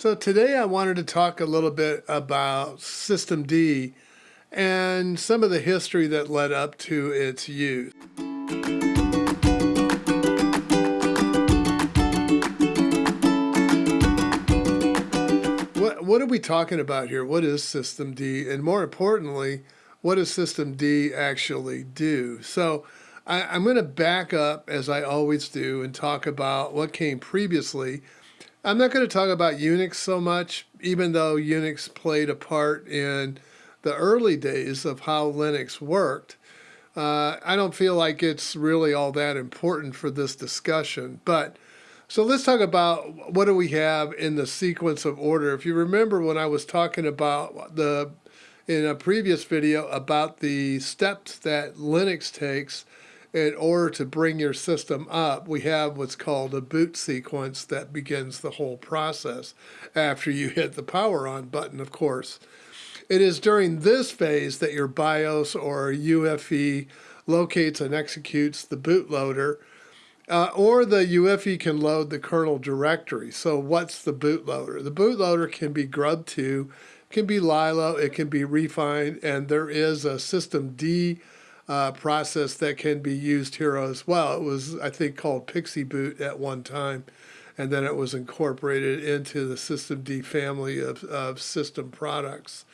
So today I wanted to talk a little bit about System D and some of the history that led up to its use. What, what are we talking about here? What is System D? And more importantly, what does System D actually do? So I, am going to back up as I always do and talk about what came previously I'm not going to talk about Unix so much, even though Unix played a part in the early days of how Linux worked. Uh, I don't feel like it's really all that important for this discussion. But so let's talk about what do we have in the sequence of order. If you remember when I was talking about the in a previous video about the steps that Linux takes in order to bring your system up, we have what's called a boot sequence that begins the whole process after you hit the power on button, of course. It is during this phase that your BIOS or UEFI locates and executes the bootloader, uh, or the UEFI can load the kernel directory. So what's the bootloader? The bootloader can be grub2, can be Lilo, it can be rEFInd, and there is a system D uh, process that can be used here as well. It was, I think, called Pixie Boot at one time, and then it was incorporated into the System D family of, of system products.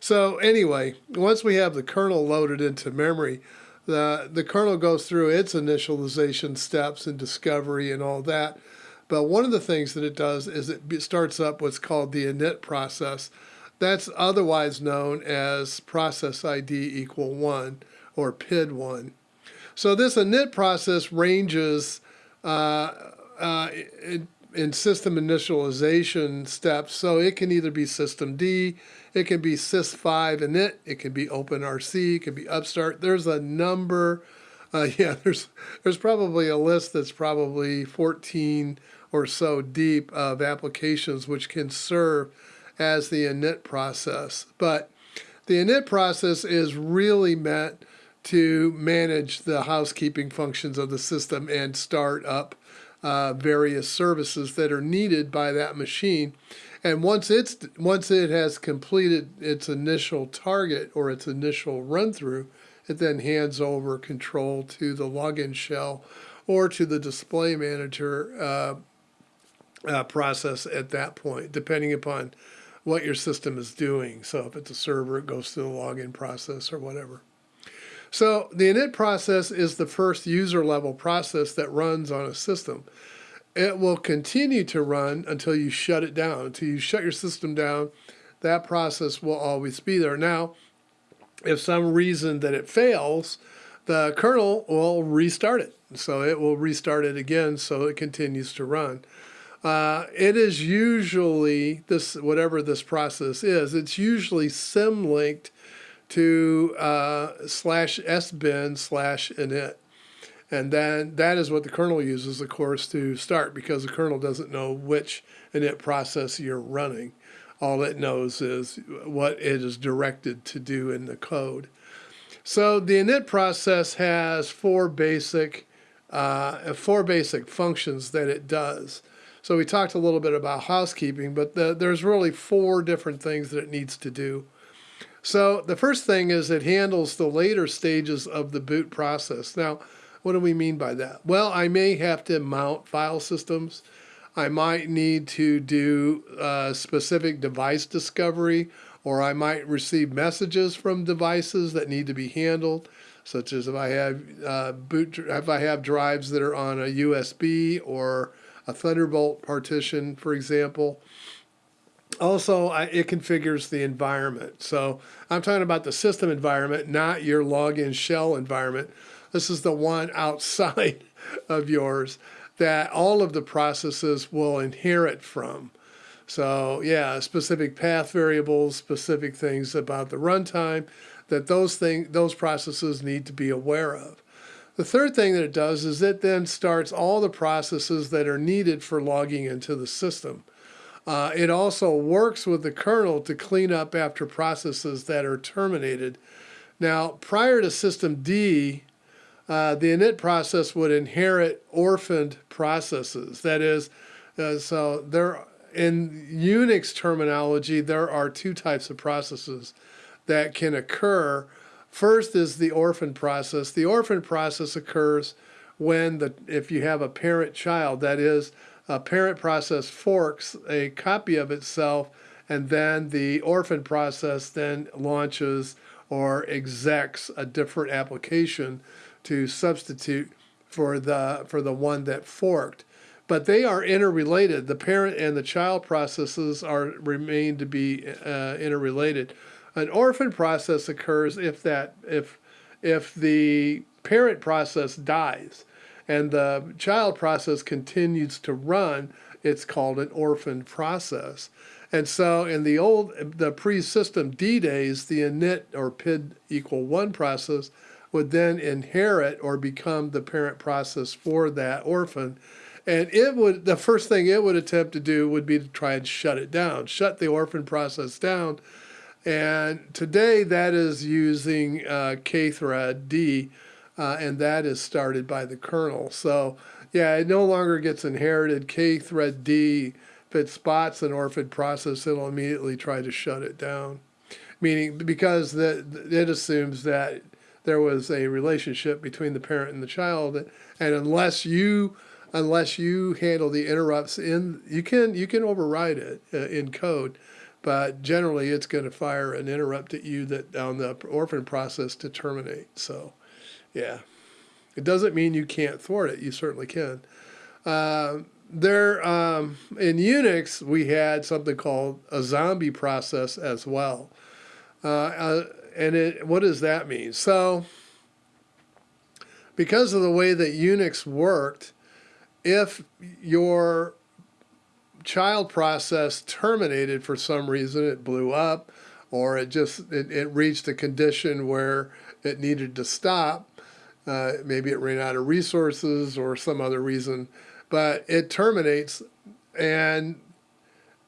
So anyway, once we have the kernel loaded into memory, the, the kernel goes through its initialization steps and discovery and all that. But one of the things that it does is it starts up what's called the init process. That's otherwise known as process ID equal 1 or PID1. So this init process ranges uh, uh, in, in, system initialization steps. So it can either be system D, it can be sys5 init, it can be OpenRC, it can be Upstart. There's a number. Uh, yeah, there's there's probably a list that's probably 14 or so deep of applications which can serve as the init process. But the init process is really meant to manage the housekeeping functions of the system and start up uh, various services that are needed by that machine. And once it's once it has completed its initial target or its initial run through, it then hands over control to the login shell or to the display manager uh, uh, process at that point, depending upon what your system is doing. So if it's a server, it goes through the login process or whatever. So the init process is the first user level process that runs on a system. It will continue to run until you shut it down. Until you shut your system down, that process will always be there. Now, if some reason that it fails, the kernel will restart it. So it will restart it again so it continues to run. Uh, it is usually this whatever this process is, it's usually symlinked to uh, slash sbin slash init. And then that is what the kernel uses, of course, to start because the kernel doesn't know which init process you're running. All it knows is what it is directed to do in the code. So the init process has four basic, uh, four basic functions that it does. So we talked a little bit about housekeeping, but the, there's really four different things that it needs to do. So the first thing is it handles the later stages of the boot process. Now, what do we mean by that? Well, I may have to mount file systems. I might need to do uh, specific device discovery, or I might receive messages from devices that need to be handled, such as if I have uh, boot, if I have drives that are on a USB or a Thunderbolt partition, for example also I, it configures the environment. So I'm talking about the system environment, not your login shell environment. This is the one outside of yours that all of the processes will inherit from. So yeah, specific path variables, specific things about the runtime that those thing, those processes need to be aware of. The third thing that it does is it then starts all the processes that are needed for logging into the system. Uh, it also works with the kernel to clean up after processes that are terminated. Now, prior to System D, uh, the init process would inherit orphaned processes. That is, uh, so there in Unix terminology, there are two types of processes that can occur. First is the orphan process. The orphan process occurs when the if you have a parent child, that is, a parent process forks a copy of itself, and then the orphan process then launches or execs a different application to substitute for the for the one that forked but they are interrelated. The parent and the child processes are remain to be uh, interrelated. An orphan process occurs if that if if the parent process dies and the child process continues to run, it's called an orphan process. And so in the old, the pre-system D days, the init or PID equal one process would then inherit or become the parent process for that orphan. And it would, the first thing it would attempt to do would be to try and shut it down, shut the orphan process down. And today that is using uh, kthread D, uh, and that is started by the kernel. So yeah, it no longer gets inherited. K thread D, if it spots an orphan process, it'll immediately try to shut it down. Meaning, because the, it assumes that there was a relationship between the parent and the child, and unless you unless you handle the interrupts in you can you can override it uh, in code but generally it's going to fire an interrupt at you that on the orphan process to terminate so yeah. It doesn't mean you can't thwart it. You certainly can. Uh, there um, in unix we had something called a zombie process as well. Uh, uh and it what does that mean? So because of the way that unix worked if your child process terminated for some reason, it blew up, or it just it, it reached a condition where it needed to stop. Uh, maybe it ran out of resources or some other reason, but it terminates, and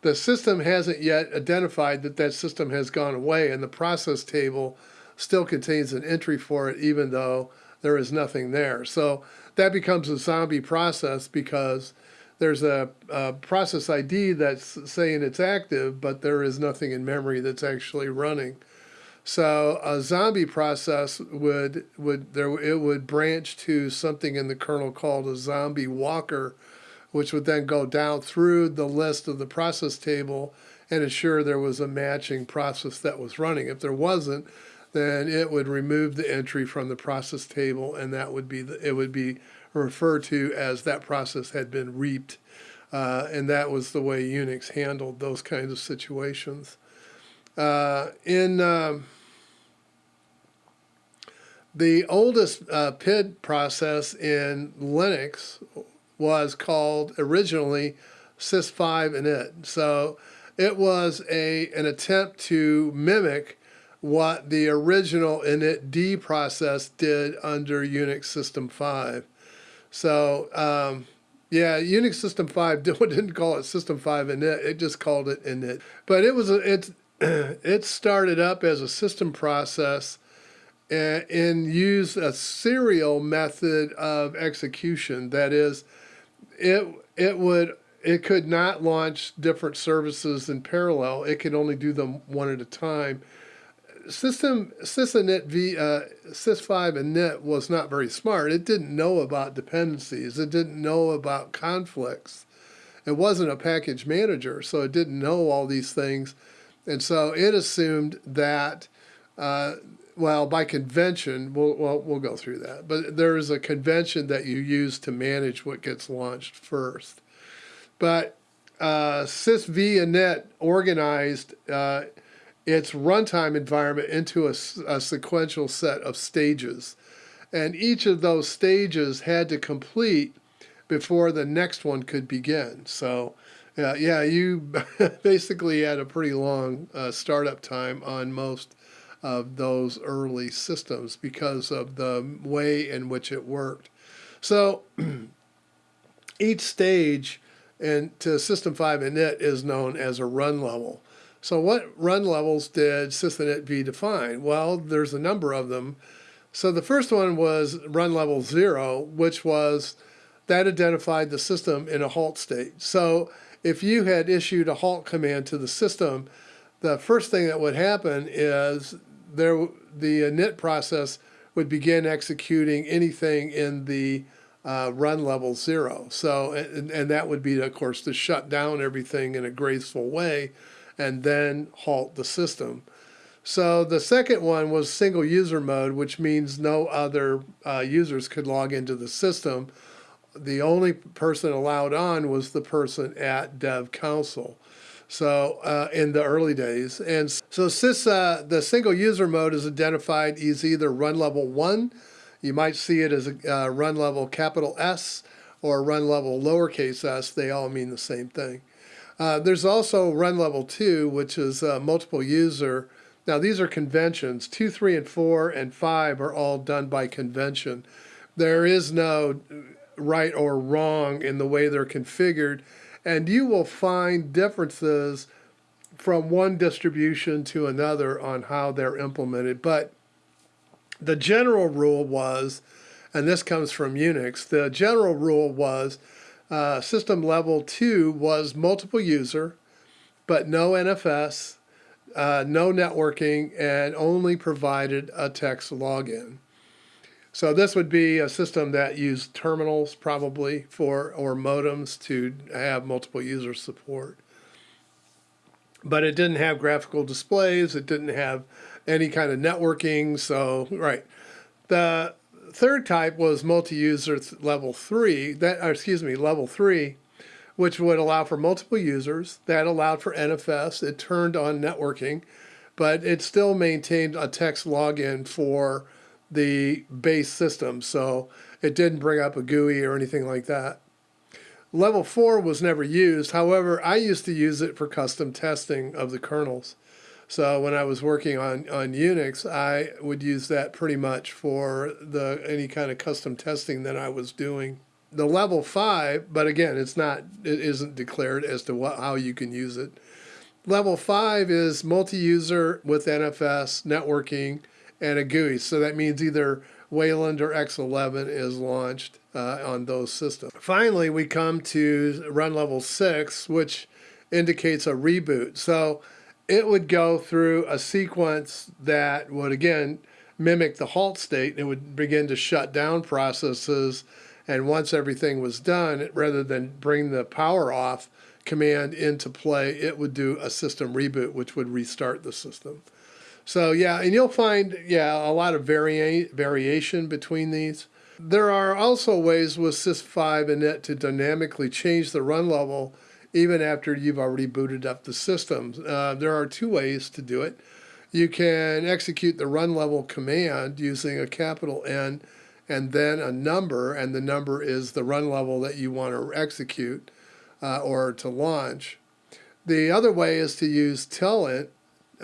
the system hasn't yet identified that that system has gone away, and the process table still contains an entry for it, even though there is nothing there. So that becomes a zombie process because there's a, a, process ID that's saying it's active, but there is nothing in memory that's actually running. So a zombie process would would there it would branch to something in the kernel called a zombie walker, which would then go down through the list of the process table and ensure there was a matching process that was running. If there wasn't, then it would remove the entry from the process table, and that would be the, it would be referred to as that process had been reaped, uh, and that was the way Unix handled those kinds of situations. Uh, in um, the oldest uh, PID process in Linux was called originally sys5 init. So it was a an attempt to mimic what the original initd process did under Unix System 5. So, um, yeah, Unix System 5 didn't call it System 5 init, it just called it init. But it was a, it, started up as a system process and, and used a serial method of execution. That is, it, it would it could not launch different services in parallel. It could only do them one at a time system sysinit v uh, sys5 init was not very smart. It didn't know about dependencies. It didn't know about conflicts. It wasn't a package manager, so it didn't know all these things, and so it assumed that. Uh, well, by convention, we'll, well, we'll go through that. But there is a convention that you use to manage what gets launched first. But uh, sysv organized uh, its runtime environment into a, a, sequential set of stages. And each of those stages had to complete before the next one could begin. So, uh, yeah, you basically had a pretty long uh, startup time on most of those early systems because of the way in which it worked. So, each stage and to System 5 init is known as a run level. So what run levels did sysinit v define? Well, there's a number of them. So the first one was run level zero, which was that identified the system in a halt state. So if you had issued a halt command to the system, the first thing that would happen is there the init process would begin executing anything in the uh, run level zero. So, and, and that would be, of course, to shut down everything in a graceful way and then halt the system. So the second one was single user mode, which means no other uh, users could log into the system. The only person allowed on was the person at dev console. So uh, in the early days, and so sys, uh, the single user mode is identified as either run level one, you might see it as a uh, run level capital S or run level lowercase s. They all mean the same thing. Uh, there's also run level two, which is uh, multiple user now, these are conventions. Two, three, and four, and five are all done by convention. There is no right or wrong in the way they're configured, and you will find differences from one distribution to another on how they're implemented. But the general rule was, and this comes from Unix, the general rule was uh, system level two was multiple user, but no NFS uh, no networking, and only provided a text login. So this would be a system that used terminals probably for or modems to have multiple user support. But it didn't have graphical displays. It didn't have any kind of networking. So right, the third type was multi-user level three. That excuse me, level three which would allow for multiple users. That allowed for NFS. It turned on networking, but it still maintained a text login for the base system. So it didn't bring up a GUI or anything like that. Level 4 was never used. However, I used to use it for custom testing of the kernels. So when I was working on, on Unix, I would use that pretty much for the any kind of custom testing that I was doing the level five, but again, it's not, it isn't declared as to what, how you can use it. Level five is multi-user with NFS, networking, and a GUI. So that means either Wayland or X11 is launched uh, on those systems. Finally, we come to run level six, which indicates a reboot. So it would go through a sequence that would, again, mimic the halt state. It would begin to shut down processes and once everything was done, rather than bring the power off command into play, it would do a system reboot, which would restart the system. So yeah, and you'll find, yeah, a lot of varia variation between these. There are also ways with sys5 and init to dynamically change the run level even after you've already booted up the system. Uh, there are two ways to do it. You can execute the run level command using a capital N and then a number, and the number is the run level that you want to execute uh, or to launch. The other way is to use telinit,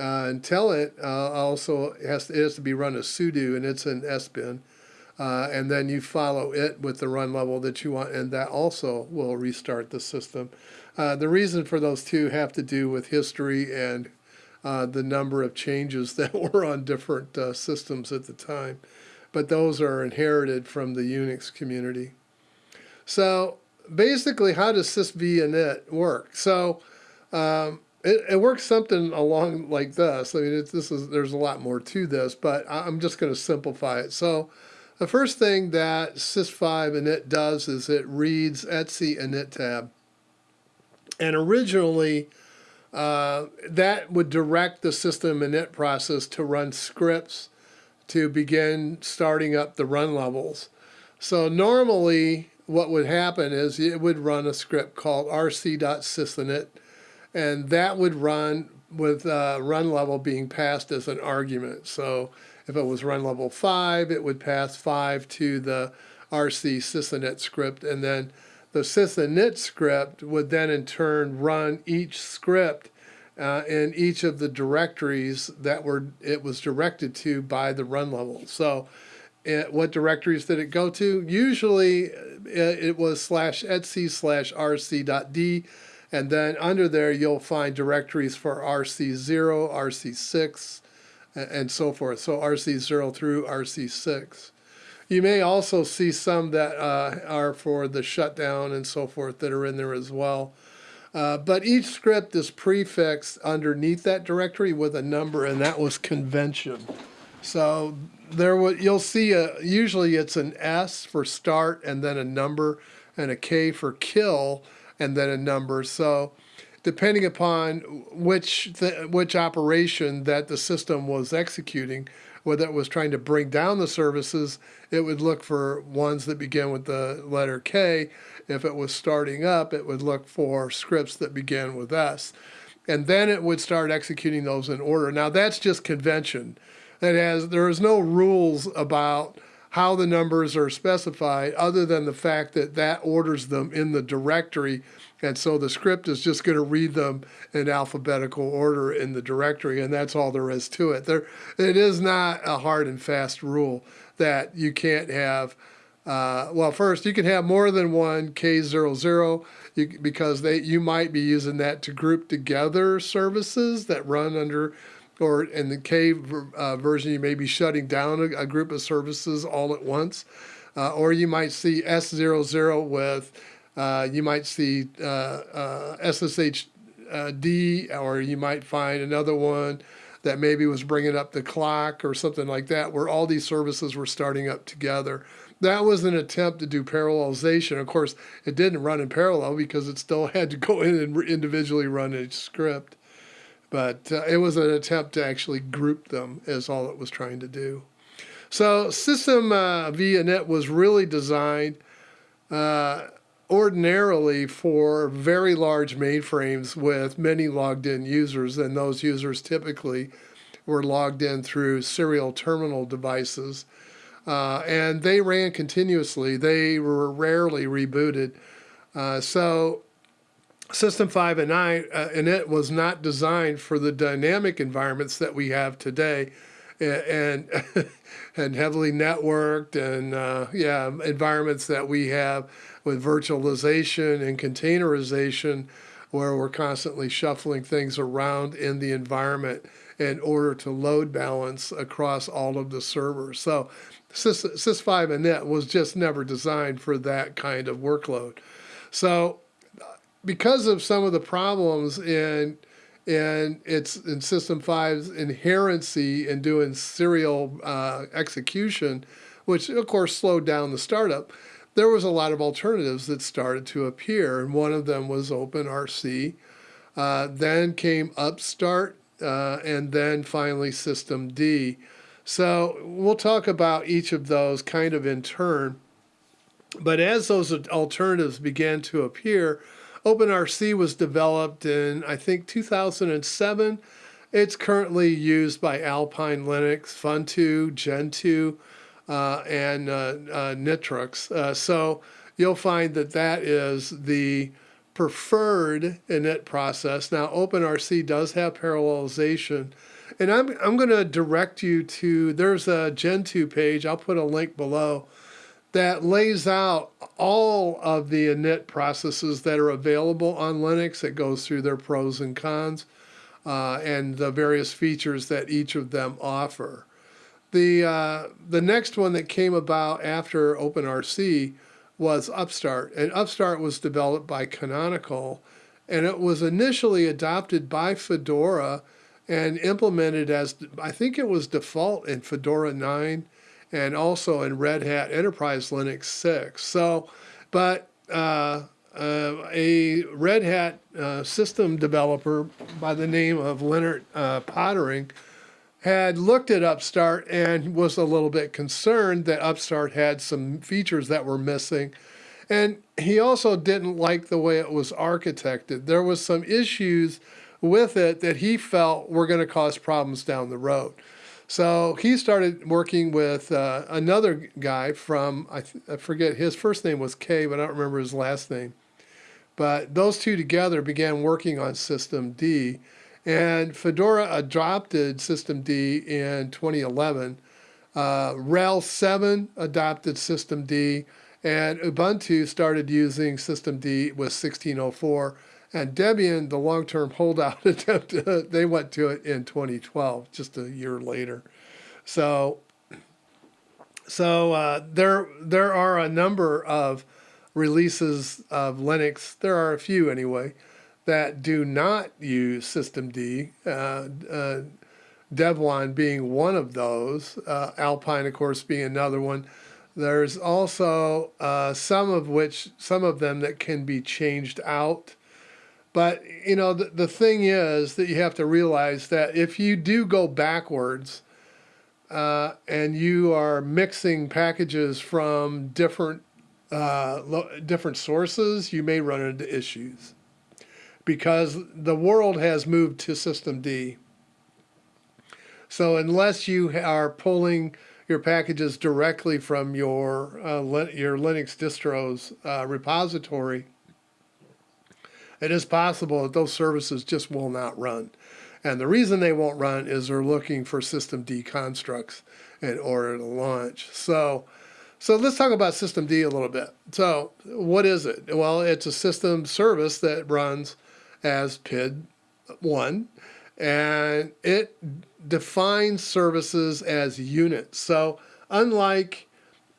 uh, and telinit uh, also has to, it has to be run as sudo, and it's an sbin. Uh, and then you follow it with the run level that you want, and that also will restart the system. Uh, the reason for those two have to do with history and uh, the number of changes that were on different uh, systems at the time but those are inherited from the Unix community. So basically, how does sysvinit work? So um, it, it, works something along like this. I mean, this is there's a lot more to this, but I'm just going to simplify it. So the first thing that sys5 init does is it reads etc init tab. And originally, uh, that would direct the system init process to run scripts to begin starting up the run levels. So normally what would happen is it would run a script called rc.sysinit, and that would run with uh, run level being passed as an argument. So if it was run level 5, it would pass 5 to the rc sysinit script, and then the sysinit script would then in turn run each script uh, in each of the directories that were it was directed to by the run level. So it, what directories did it go to? Usually it, it was slash etc slash rc.d and then under there you'll find directories for rc0, rc6 and so forth. So rc0 through rc6. You may also see some that uh, are for the shutdown and so forth that are in there as well. Uh, but each script is prefixed underneath that directory with a number, and that was convention. So there would you'll see a usually it's an S for start and then a number and a K for kill and then a number. So depending upon which which operation that the system was executing, whether it was trying to bring down the services, it would look for ones that begin with the letter K. If it was starting up, it would look for scripts that begin with S. And then it would start executing those in order. Now that's just convention. That has there is no rules about how the numbers are specified other than the fact that that orders them in the directory. And so the script is just going to read them in alphabetical order in the directory and that's all there is to it. There it is not a hard and fast rule that you can't have uh, well first you can have more than one k00 you, because they you might be using that to group together services that run under or in the K uh, version, you may be shutting down a, a group of services all at once. Uh, or you might see S00 with, uh, you might see SSHD, uh, uh, or you might find another one that maybe was bringing up the clock or something like that, where all these services were starting up together. That was an attempt to do parallelization. Of course, it didn't run in parallel because it still had to go in and individually run each script. But uh, it was an attempt to actually group them, is all it was trying to do. So System uh, VNet was really designed uh, ordinarily for very large mainframes with many logged in users, and those users typically were logged in through serial terminal devices. Uh, and they ran continuously. They were rarely rebooted. Uh, so System 5 and 9, uh, and it was not designed for the dynamic environments that we have today and and heavily networked and uh, yeah environments that we have with virtualization and containerization where we're constantly shuffling things around in the environment in order to load balance across all of the servers. So Sys, Sys5 and Net was just never designed for that kind of workload. So because of some of the problems in in its in System 5's inherency in doing serial uh, execution, which of course slowed down the startup, there was a lot of alternatives that started to appear, and one of them was OpenRC. Uh, then came Upstart, uh, and then finally System D. So we'll talk about each of those kind of in turn. But as those alternatives began to appear, OpenRC was developed in, I think, 2007. It's currently used by Alpine Linux, Funtoo, Gentoo, uh, and uh, uh. Uh, so you'll find that that is the preferred init process. Now, OpenRC does have parallelization. And I'm, I'm going to direct you to, there's a Gentoo page. I'll put a link below that lays out all of the init processes that are available on Linux. It goes through their pros and cons uh, and the various features that each of them offer. The, uh, the next one that came about after OpenRC was Upstart, and Upstart was developed by Canonical, and it was initially adopted by Fedora and implemented as, I think it was default in Fedora 9 and also in Red Hat Enterprise Linux 6. So, but uh, uh, a Red Hat uh, system developer by the name of Leonard uh, Poettering had looked at Upstart and was a little bit concerned that Upstart had some features that were missing. And he also didn't like the way it was architected. There was some issues with it that he felt were going to cause problems down the road. So he started working with uh, another guy from, I, I, forget, his first name was K, but I don't remember his last name. But those two together began working on System D. And Fedora adopted System D in 2011. Uh, RHEL 7 adopted System D. And Ubuntu started using System D with 1604 and Debian, the long term holdout attempt, uh, they went to it in 2012, just a year later. So, so uh, there, there are a number of releases of Linux, there are a few anyway, that do not use systemd. Uh, uh, being one of those, uh, Alpine, of course, being another one. There's also uh, some of which, some of them that can be changed out. But, you know, the, the thing is that you have to realize that if you do go backwards uh, and you are mixing packages from different uh, different sources, you may run into issues because the world has moved to System D. So unless you are pulling your packages directly from your uh, your Linux distro's uh, repository, it is possible that those services just will not run. And the reason they won't run is they're looking for system D constructs in order to launch. So, so let's talk about system D a little bit. So what is it? Well, it's a system service that runs as PID1 and it defines services as units. So unlike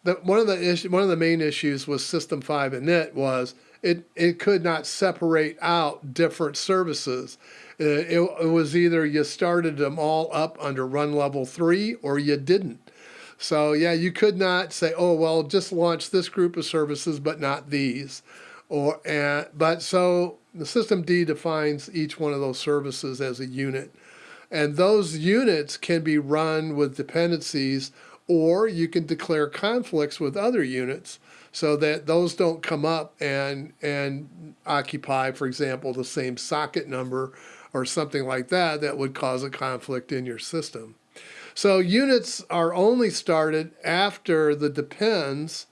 the, one of the issue, one of the main issues with System 5 init was it, it could not separate out different services. It, it was either you started them all up under run level 3 or you didn't. So yeah, you could not say, oh, well, just launch this group of services, but not these. Or, uh, but so the system D defines each one of those services as a unit. And those units can be run with dependencies, or you can declare conflicts with other units so that those don't come up and, and occupy, for example, the same socket number or something like that that would cause a conflict in your system. So units are only started after the depends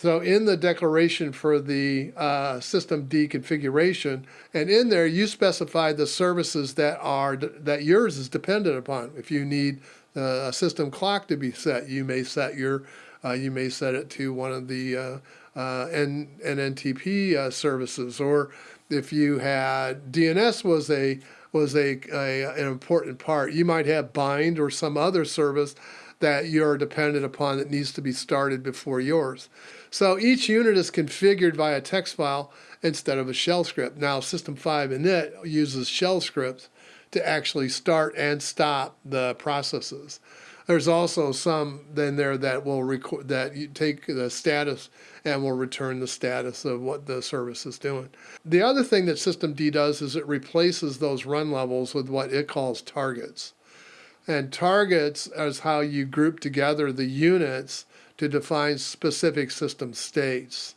so in the declaration for the uh, system D configuration, and in there you specify the services that are that yours is dependent upon. If you need a system clock to be set, you may set your uh, you may set it to one of the uh, uh, N NNTP uh, services, or if you had DNS was a was a, a an important part, you might have bind or some other service that you're dependent upon that needs to be started before yours. So each unit is configured via text file instead of a shell script. Now System 5 init uses shell scripts to actually start and stop the processes. There's also some in there that will record that you take the status and will return the status of what the service is doing. The other thing that System D does is it replaces those run levels with what it calls targets. And targets is how you group together the units to define specific system states.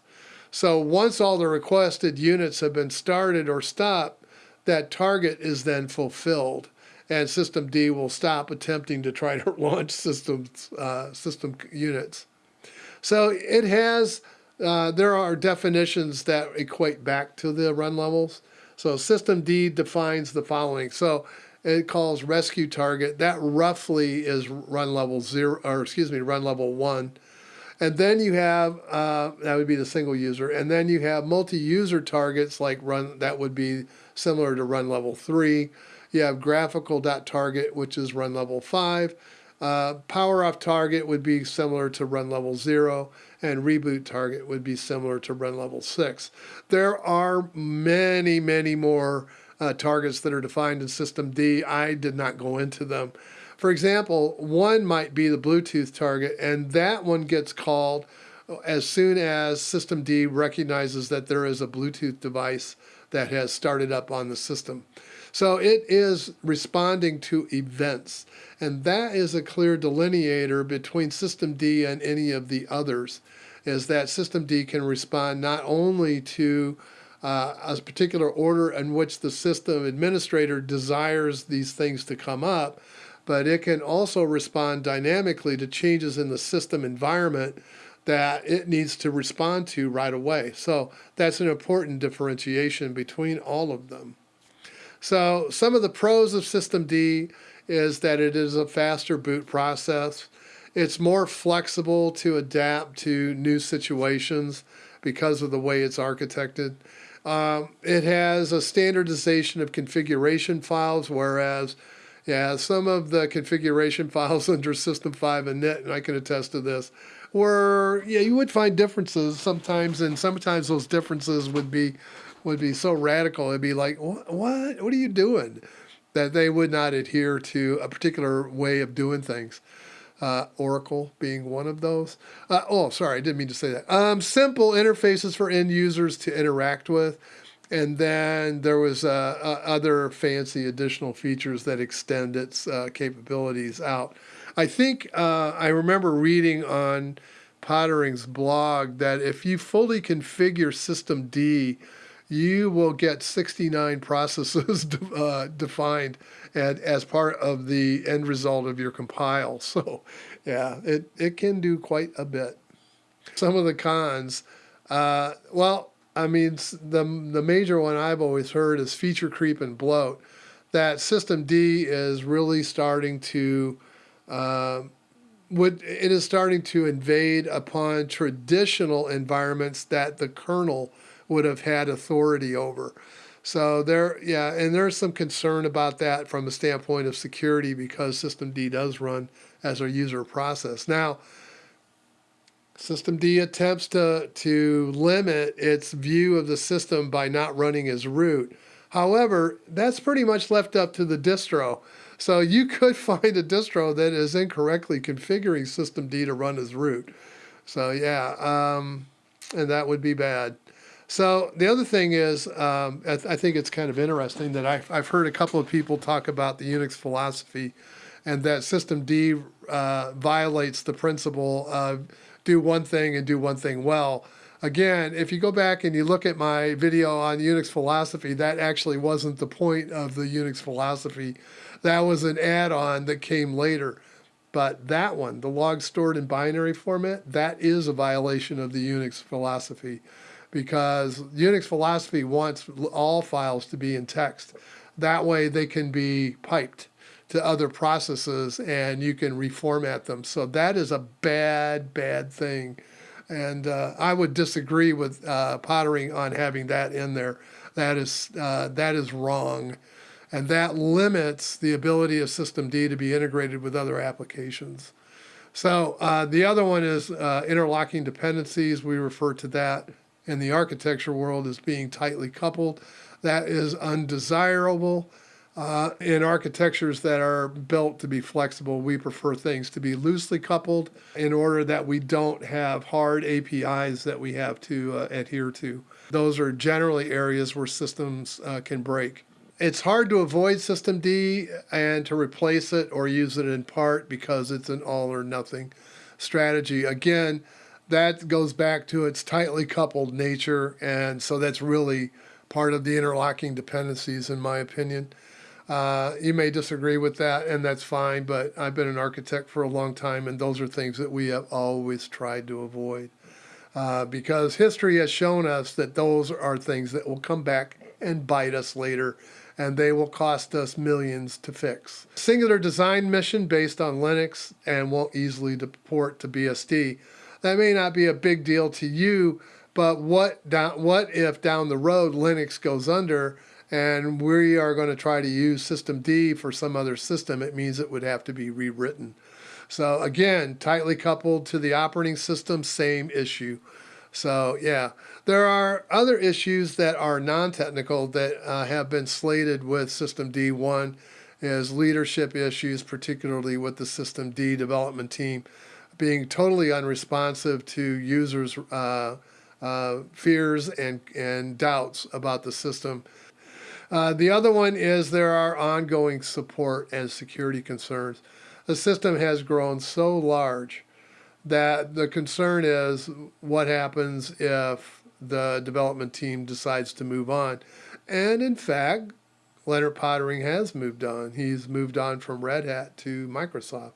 So once all the requested units have been started or stopped, that target is then fulfilled and system D will stop attempting to try to launch systems, uh, system units. So it has, uh, there are definitions that equate back to the run levels. So system D defines the following. So it calls rescue target. That roughly is run level zero, or excuse me, run level one. And then you have, uh, that would be the single user. And then you have multi-user targets like run, that would be similar to run level three. You have graphical.target, which is run level five. Uh, power off target would be similar to run level zero, and reboot target would be similar to run level six. There are many, many more uh, targets that are defined in System D. I did not go into them. For example, one might be the Bluetooth target, and that one gets called as soon as System D recognizes that there is a Bluetooth device that has started up on the system. So it is responding to events, and that is a clear delineator between System D and any of the others, is that System D can respond not only to uh, a particular order in which the system administrator desires these things to come up, but it can also respond dynamically to changes in the system environment that it needs to respond to right away. So that's an important differentiation between all of them. So some of the pros of System D is that it is a faster boot process. It's more flexible to adapt to new situations because of the way it's architected. Um, it has a standardization of configuration files, whereas yeah, some of the configuration files under System 5 init, and I can attest to this, were, yeah, you would find differences sometimes, and sometimes those differences would be would be so radical. It'd be like, what? What, what are you doing? That they would not adhere to a particular way of doing things. Uh, Oracle being one of those. Uh, oh, sorry, I didn't mean to say that. Um, simple interfaces for end users to interact with. And then there was uh, uh other fancy additional features that extend its uh, capabilities out. I think uh, I remember reading on Poettering's blog that if you fully configure System D, you will get 69 processes uh, defined and as part of the end result of your compile. So, yeah, it, it can do quite a bit. Some of the cons, uh, well, I mean, the, the major one I've always heard is feature creep and bloat. That System D is really starting to uh, would it is starting to invade upon traditional environments that the kernel would have had authority over. So there, yeah, and there's some concern about that from the standpoint of security because System D does run as a user process. Now, System D attempts to, to limit its view of the system by not running as root. However, that's pretty much left up to the distro. So you could find a distro that is incorrectly configuring System D to run as root. So yeah, um, and that would be bad. So the other thing is, um, I, th I, think it's kind of interesting that I've, I've, heard a couple of people talk about the Unix philosophy and that System D uh, violates the principle of do one thing and do one thing well. Again, if you go back and you look at my video on Unix philosophy, that actually wasn't the point of the Unix philosophy. That was an add-on that came later. But that one, the log stored in binary format, that is a violation of the Unix philosophy because Unix philosophy wants all files to be in text. That way they can be piped to other processes and you can reformat them. So that is a bad, bad thing. And uh, I would disagree with uh, Poettering on having that in there. That is, uh, that is wrong. And that limits the ability of System D to be integrated with other applications. So uh, the other one is uh, interlocking dependencies. We refer to that in the architecture world as being tightly coupled. That is undesirable. Uh, in architectures that are built to be flexible, we prefer things to be loosely coupled in order that we don't have hard APIs that we have to uh, adhere to. Those are generally areas where systems uh, can break. It's hard to avoid System D and to replace it or use it in part because it's an all or nothing strategy. Again, that goes back to its tightly coupled nature, and so that's really part of the interlocking dependencies, in my opinion. Uh, you may disagree with that, and that's fine, but I've been an architect for a long time, and those are things that we have always tried to avoid. Uh, because history has shown us that those are things that will come back and bite us later, and they will cost us millions to fix. Singular design mission based on Linux and won't easily deport to BSD. That may not be a big deal to you, but what down, what if down the road Linux goes under and we are going to try to use system D for some other system, it means it would have to be rewritten. So again, tightly coupled to the operating system, same issue. So yeah, there are other issues that are non-technical that uh, have been slated with System D. One is leadership issues, particularly with the System D development team being totally unresponsive to users' uh, uh, fears and, and doubts about the system uh, the other one is there are ongoing support and security concerns. The system has grown so large that the concern is what happens if the development team decides to move on. And in fact, Leonard Poettering has moved on. He's moved on from Red Hat to Microsoft.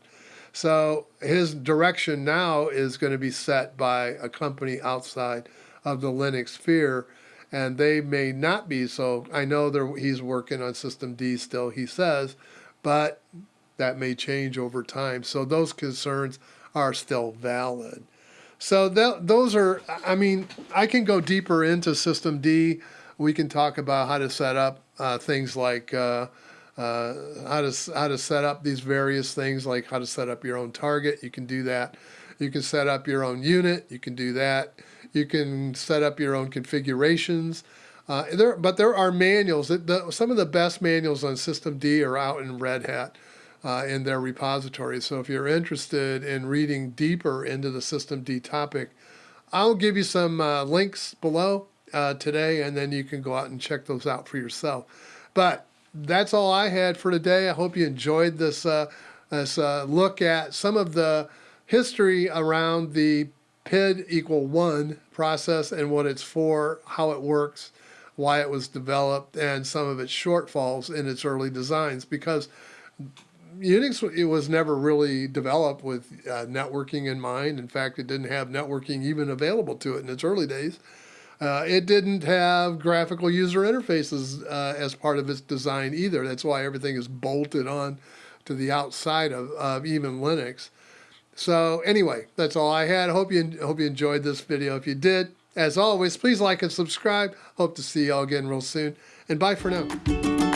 So his direction now is going to be set by a company outside of the Linux sphere and they may not be. So I know he's working on System D still, he says, but that may change over time. So those concerns are still valid. So that, those are, I mean, I can go deeper into System D. We can talk about how to set up uh, things like uh, uh, how to how to set up these various things, like how to set up your own target. You can do that. You can set up your own unit. You can do that. You can set up your own configurations. Uh, there, but there are manuals. That the, some of the best manuals on System D are out in Red Hat uh, in their repository. So if you're interested in reading deeper into the systemd topic, I'll give you some uh, links below uh, today, and then you can go out and check those out for yourself. But that's all I had for today. I hope you enjoyed this uh, this uh, look at some of the history around the PID equal one process and what it's for, how it works, why it was developed, and some of its shortfalls in its early designs. Because Unix it was never really developed with uh, networking in mind. In fact, it didn't have networking even available to it in its early days. Uh, it didn't have graphical user interfaces uh, as part of its design either. That's why everything is bolted on to the outside of, of even Linux. So anyway, that's all I had. Hope you hope you enjoyed this video. If you did, as always, please like and subscribe. Hope to see you all again real soon. And bye for now.